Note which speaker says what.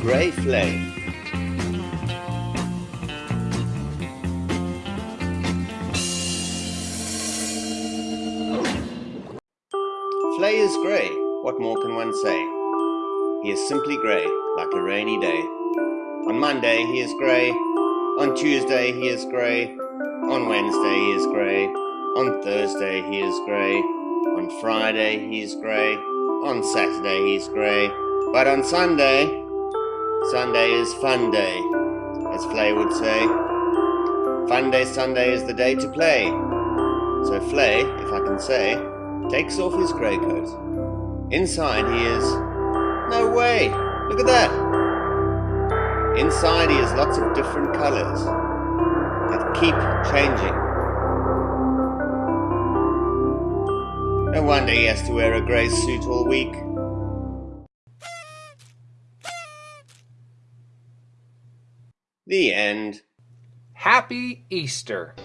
Speaker 1: grey flame. Flay is grey, what more can one say? He is simply grey, like a rainy day. On Monday he is grey, on Tuesday he is grey, on Wednesday he is grey, on Thursday he is grey, on Friday he is grey, on Saturday he is grey, but on Sunday Sunday is fun day, as Flay would say. Fun day Sunday is the day to play. So Flay, if I can say, takes off his grey coat. Inside he is... No way! Look at that! Inside he has lots of different colours that keep changing. No wonder he has to wear a grey suit all week. The end.
Speaker 2: Happy Easter!